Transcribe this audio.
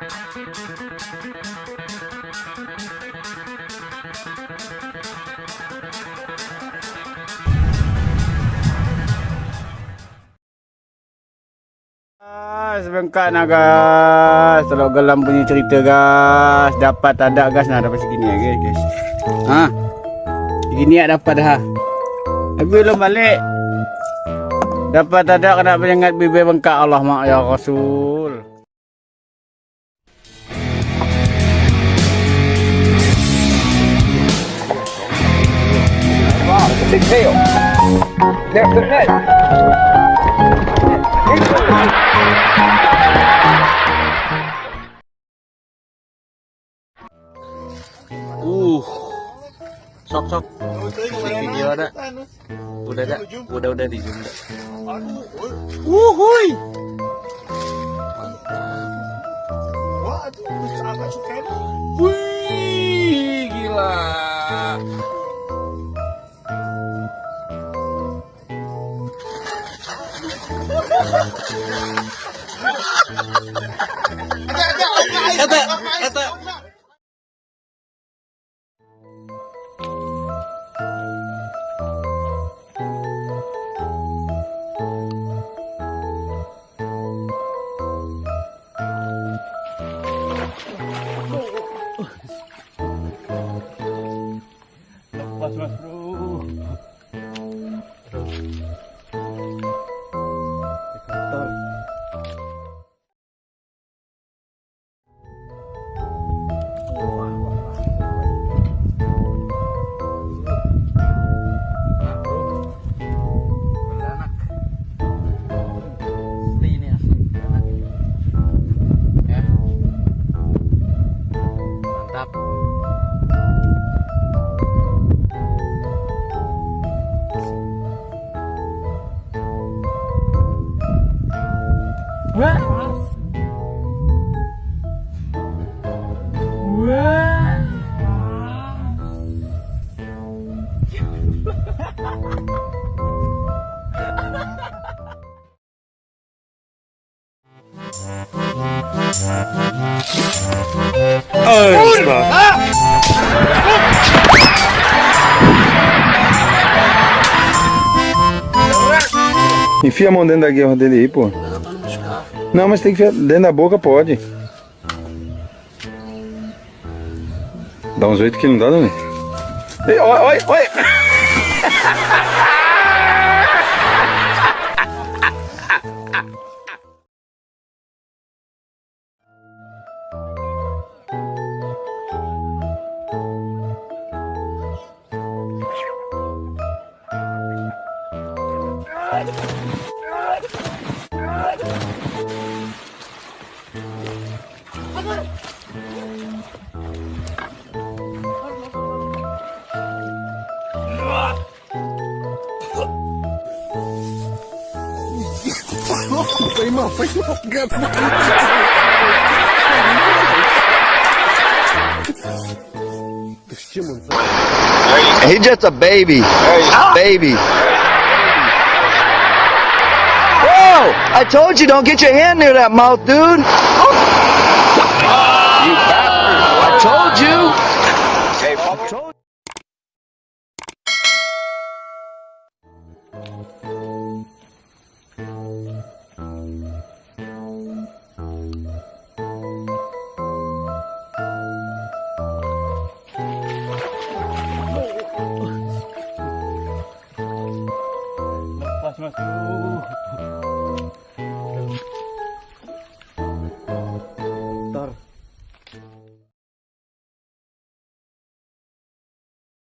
Guys, bengkak nak guys. Telok gelam punya cerita guys. Dapat tak ada guys nak dapat segini ya guys. guys. Ha. Segini ya dapat dah. Tapi belum balik. Dapat tak ada kena penyengat bibir bengkak Allah mak ya Rasul. There's the net. Uh. Sok sok. Video ada. Udah ada. Udah udah di zoom dah. Wuhui. Wih, Ito, ito. Watch, watch, bro. ครับ เว้ยเว้ย Mantap. Enfia a mão dentro da guerra dele aí, pô. Não, mas tem que enfiar dentro da boca, pode. Dá um jeito que não dá, né? Ei, Oi, oi, oi! He's just a baby. Hey. Baby. I told you don't get your hand near that mouth, dude. You